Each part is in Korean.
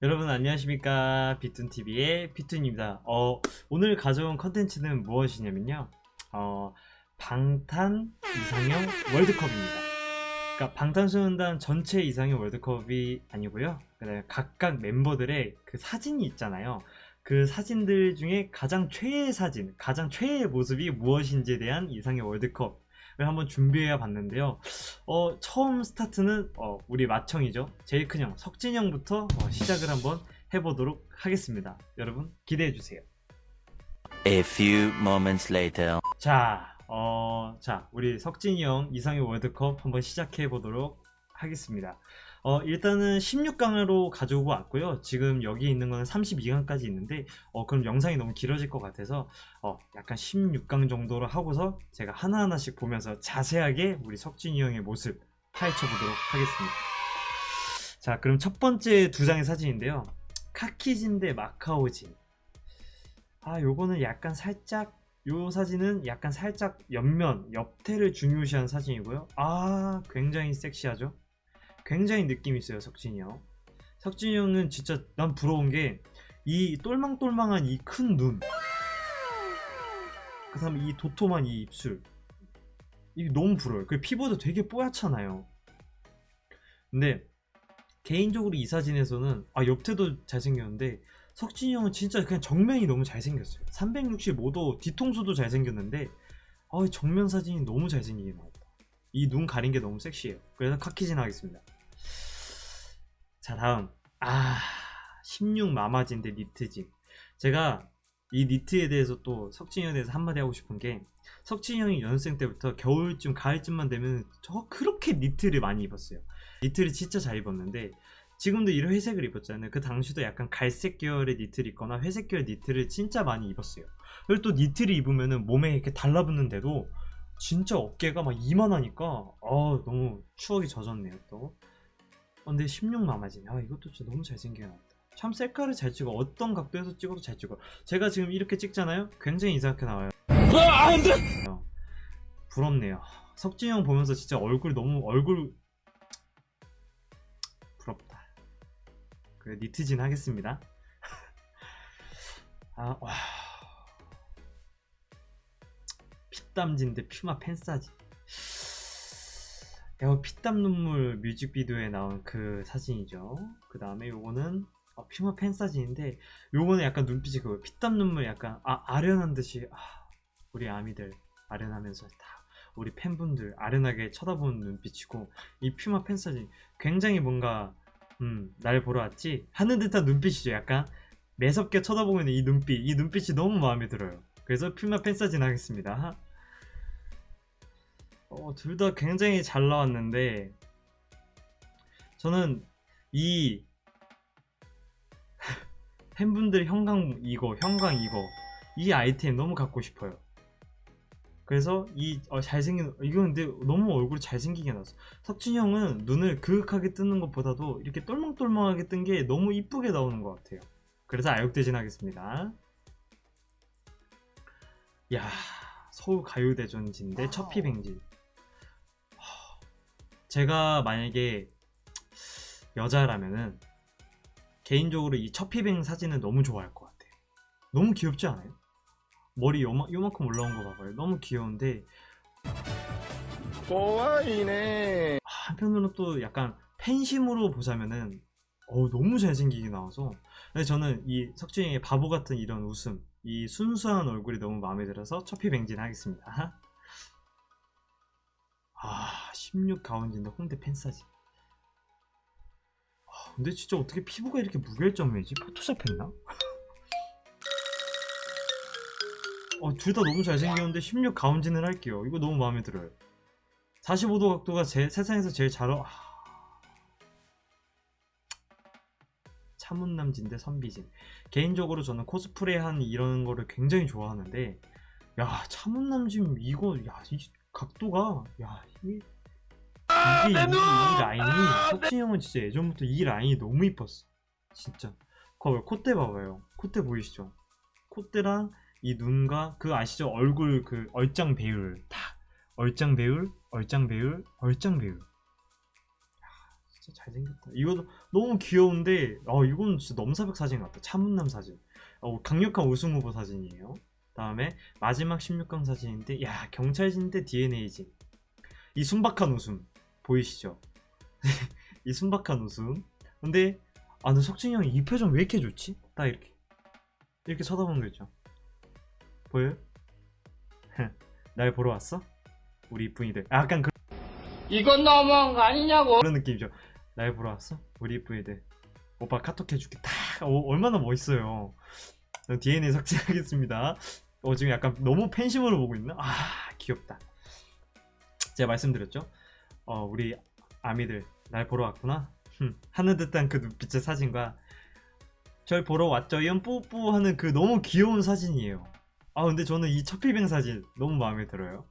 여러분 안녕하십니까. 비툰TV의 비툰입니다. 어, 오늘 가져온 컨텐츠는 무엇이냐면요. 어, 방탄 이상형 월드컵입니다. 그러니까 방탄소년단 전체 이상형 월드컵이 아니고요. 각각 멤버들의 그 사진이 있잖아요. 그 사진들 중에 가장 최애 사진 가장 최애 모습이 무엇인지에 대한 이상형 월드컵 을 한번 준비해 봤는데요. 어, 처음 스타트는 어, 우리 마청이죠. 제일 큰 형, 석진 형부터 어, 시작을 한번 해보도록 하겠습니다. 여러분 기대해 주세요. A few moments later. 자, 어, 자, 우리 석진이 형 이상의 월드컵 한번 시작해 보도록 하겠습니다. 어, 일단은 16강으로 가져오고 왔고요. 지금 여기 있는 거는 32강까지 있는데, 어, 그럼 영상이 너무 길어질 것 같아서, 어, 약간 16강 정도로 하고서 제가 하나하나씩 보면서 자세하게 우리 석진이 형의 모습 파헤쳐 보도록 하겠습니다. 자, 그럼 첫 번째 두 장의 사진인데요. 카키진 대 마카오진. 아, 요거는 약간 살짝 요 사진은 약간 살짝 옆면, 옆태를 중요시한 사진이고요. 아, 굉장히 섹시하죠? 굉장히 느낌 있어요, 석진이 형. 석진이 형은 진짜 난 부러운 게 이 똘망똘망한 이 큰 눈. 그 다음에 이 도톰한 이 입술. 이게 너무 부러워요. 그 피부도 되게 뽀얗잖아요. 근데 개인적으로 이 사진에서는 아 옆태도 잘생겼는데 석진이 형은 진짜 그냥 정면이 너무 잘생겼어요 365도 뒤통수도 잘생겼는데 아 정면 사진이 너무 잘생기게 나왔다 이 눈 가린 게 너무 섹시해요 그래서 카키진 하겠습니다 자 다음. 아 16 마마진 대 니트진 제가 이 니트에 대해서 또 석진이 형에 대해서 한마디 하고 싶은 게 석진이 형이 연습생 때부터 겨울쯤 가을쯤만 되면 저 그렇게 니트를 많이 입었어요. 니트를 진짜 잘 입었는데 지금도 이런 회색을 입었잖아요. 그 당시도 약간 갈색 계열의 니트를 입거나 회색 계열 니트를 진짜 많이 입었어요. 그리고 또 니트를 입으면은 몸에 이렇게 달라붙는데도 진짜 어깨가 막 이만하니까 아 너무 추억이 젖었네요 또 어, 근데 16 마마진. 아 이것도 진짜 너무 잘생겨 나왔다 참 셀카를 잘 찍어. 어떤 각도에서 찍어도 잘 찍어. 제가 지금 이렇게 찍잖아요? 굉장히 이상하게 나와요. 부럽네요. 석진이 형 보면서 진짜 얼굴 너무 얼굴 부럽다. 그 니트진 하겠습니다. 아 와. 피땀진 대 퓨마 팬사 진 야, 피땀 눈물 뮤직비디오에 나온 그 사진이죠. 그 다음에 요거는 어, 퓨마 팬 사진인데 요거는 약간 눈빛이 그 피땀 눈물 약간 아, 아련한 듯이 아, 우리 아미들 아련하면서 다 우리 팬분들 아련하게 쳐다보는 눈빛이고 이 퓨마 팬 사진 굉장히 뭔가 음, 날 보러 왔지? 하는 듯한 눈빛이죠 약간. 매섭게 쳐다보고 있는 이 눈빛 이 눈빛이 너무 마음에 들어요. 그래서 퓨마 팬 사진 하겠습니다 어, 둘 다 굉장히 잘 나왔는데 저는 이 팬분들 형광 이거 형광 이거 이 아이템 너무 갖고 싶어요. 그래서 이 어, 잘생긴 이거 근데 너무 얼굴이 잘생기게 나왔어. 석진이 형은 눈을 그윽하게 뜨는 것보다도 이렇게 똘망똘망하게 뜬 게 너무 이쁘게 나오는 것 같아요. 그래서 아역대진 하겠습니다. 야 서울 가요대전진대 첫 피뱅진 제가 만약에 여자라면은 개인적으로 이 첫피뱅 사진을 너무 좋아할 것 같아요. 너무 귀엽지 않아요? 머리 요마, 요만큼 올라온 거 봐봐요. 너무 귀여운데. 꼬아이네. 한편으로는 또 약간 팬심으로 보자면은 어 너무 잘생기게 나와서. 근데 저는 이 석진이의 바보 같은 이런 웃음 이 순수한 얼굴이 너무 마음에 들어서 첫피뱅진 하겠습니다 아 16 가운진데 홍대 팬사진. 아, 근데 진짜 어떻게 피부가 이렇게 무결점이지? 포토샵 했나? 어, 둘 다 너무 잘생겼는데 16 가운진을 할게요. 이거 너무 마음에 들어요. 45도 각도가 제, 세상에서 제일 잘 어... 아... 차문남진 대 선비진. 개인적으로 저는 코스프레한 이런 거를 굉장히 좋아하는데 야 차문남진 이거 야이 각도가 야 이게 이게 이, 이 라인이 석진 형은 진짜 예전부터 이 라인이 너무 이뻤어. 진짜. 거봐요. 콧대 봐봐요. 콧대 보이시죠? 콧대랑 이 눈과 그 아시죠? 얼굴 그 얼짱 배율. 다. 얼짱 배율 얼짱 배율 얼짱 배율. 진짜 잘생겼다. 이거 너무 귀여운데, 어, 이건 진짜 넘사벽 사진 같다. 차문남 사진. 어, 강력한 우승 후보 사진이에요. 다음에 마지막 16강 사진인데, 야, 경찰진대 DNA진. 이 순박한 웃음. 보이시죠? 이 순박한 웃음. 근데, 아, 근데 석진이 형이 이 표정 왜 이렇게 좋지? 딱 이렇게. 이렇게 쳐다보는 거 있죠. 보여요? 날 보러 왔어? 우리 이쁜이들. 약간 그 이건 너무한 거 아니냐고. 그런 느낌이죠. 날 보러 왔어? 우리 이쁜이들. 오빠 카톡 해줄게. 딱 어, 얼마나 멋있어요. DNA 삭제하겠습니다. 어, 지금 약간 너무 팬심으로 보고 있나? 아 귀엽다. 제가 말씀드렸죠. 어, 우리 아미들 날 보러 왔구나. 흠, 하는 듯한 그 눈빛의 사진과 절 보러 왔죠. 이런 뿌뿌 하는 그 너무 귀여운 사진이에요. 아 근데 저는 이 첫필뱅 사진 너무 마음에 들어요.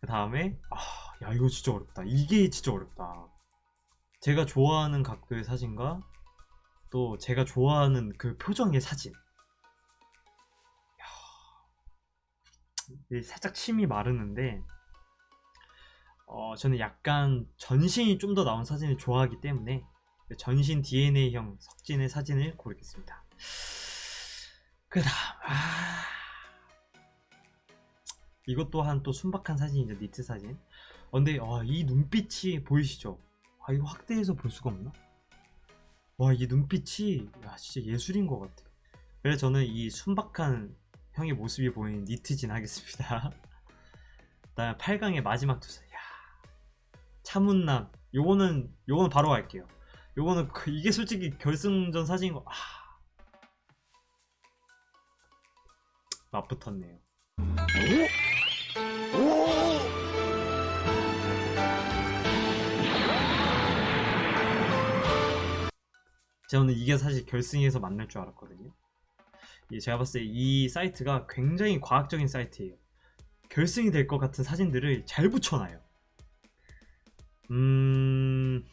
그 다음에 아, 야 이거 진짜 어렵다. 이게 진짜 어렵다. 제가 좋아하는 각도의 사진과 또 제가 좋아하는 그 표정의 사진. 살짝 침이 마르는데 어, 저는 약간 전신이 좀 더 나온 사진을 좋아하기 때문에 전신 DNA형 석진의 사진을 고르겠습니다. 그 다음, 아... 이것 또한 또 순박한 사진이죠, 니트 사진. 어, 근데 아, 이 눈빛이 보이시죠? 아, 이거 확대해서 볼 수가 없나? 와, 이 눈빛이 야, 진짜 예술인 것 같아요. 그래서 저는 이 순박한 형의 모습이 보이는 니트진 하겠습니다. 그다음 8강의 마지막 투사. 야, 차문남. 요거는 요거는 바로 갈게요. 요거는 그- 이게 솔직히 결승전 사진인 거. 아. 맞붙었네요. 저는 이게 사실 결승에서 만날 줄 알았거든요. 이 제가 봤을 때 이 사이트가 굉장히 과학적인 사이트예요. 결승이 될 것 같은 사진들을 잘 붙여놔요. 음,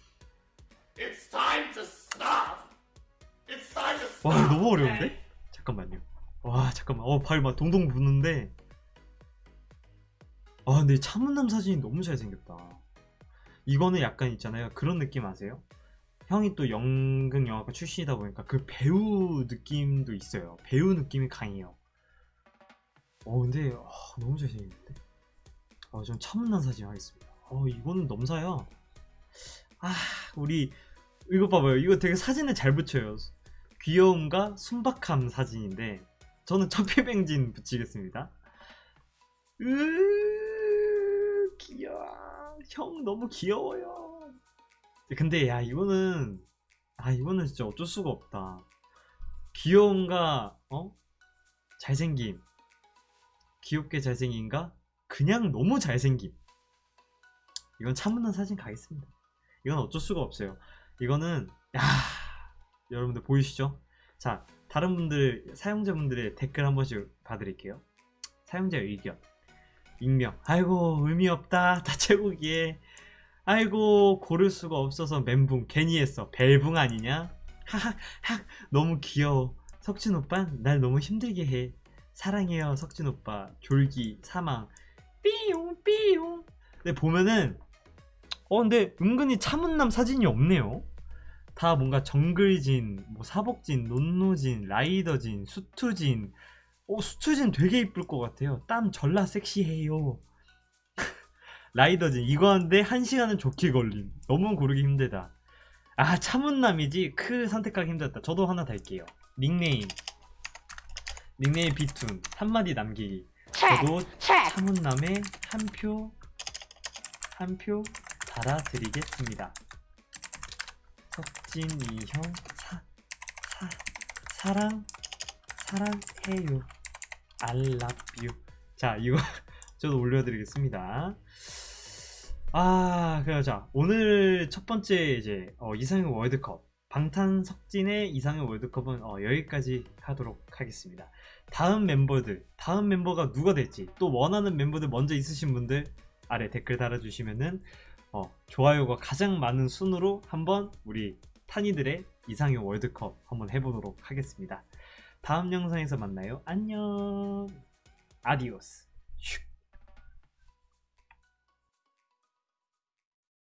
It's time to stop. It's time to stop. 와 너무 어려운데? 잠깐만요. 와 잠깐만. 어발막 동동 부는데. 아 근데 차문남 사진이 너무 잘생겼다. 이거는 약간 있잖아요. 그런 느낌 아세요? 형이 또 연극 영화과 출신이다 보니까 그 배우 느낌도 있어요. 배우 느낌이 강해요. 어 근데 아, 너무 잘생겼는데. 아전 차문남 사진 하겠습니다. 어 이거는 넘사야. 아 우리 이거 봐봐요. 이거 되게 사진을 잘 붙여요. 귀여움과 순박함 사진인데 저는 첫필뱅진 붙이겠습니다. 으 귀여워. 형 너무 귀여워요. 근데 야 이거는 아 이거는 진짜 어쩔 수가 없다. 귀여움과 어 잘생김 귀엽게 잘생긴가 그냥 너무 잘생김 이건 차문난 사진 가겠습니다. 이건 어쩔 수가 없어요. 이거는 야 여러분들 보이시죠? 자 다른 분들 사용자분들의 댓글 한 번씩 봐드릴게요. 사용자 의견 익명 아이고 의미 없다 다채우기에 아이고 고를 수가 없어서 멘붕. 괜히 했어. 벨붕 아니냐? 하하 하 너무 귀여워. 석진 오빠 날 너무 힘들게 해. 사랑해요 석진 오빠. 졸기 사망. 삐용 삐용. 근데 보면은 어 근데 은근히 차문남 사진이 없네요. 다 뭔가 정글진 뭐 사복진 논노진 라이더진 수투진. 어 수투진 되게 이쁠 것 같아요. 땀 절라 섹시해요 라이더진 이거 하는데 한 시간은 좋게 걸림. 너무 고르기 힘들다. 아 차문남이지? 크 선택하기 힘들다. 저도 하나 달게요. 닉네임. 닉네임 비툰 한마디 남기기. 저도 차문남에 한 표 한 표 달아드리겠습니다. 석진이 형 사, 사, 사랑 사랑해요. I love you. 자 이거 저도 올려드리겠습니다. 아 그래요. 자 오늘 첫 번째 이제 어, 이상형 월드컵. 방탄석진의 이상형 월드컵은 어, 여기까지 하도록 하겠습니다. 다음 멤버들 다음 멤버가 누가 될지 또 원하는 멤버들 먼저 있으신 분들 아래 댓글 달아주시면은 어, 좋아요가 가장 많은 순으로 한번 우리 탄이들의 이상형 월드컵 한번 해보도록 하겠습니다. 다음 영상에서 만나요. 안녕. 아디오스. 슉.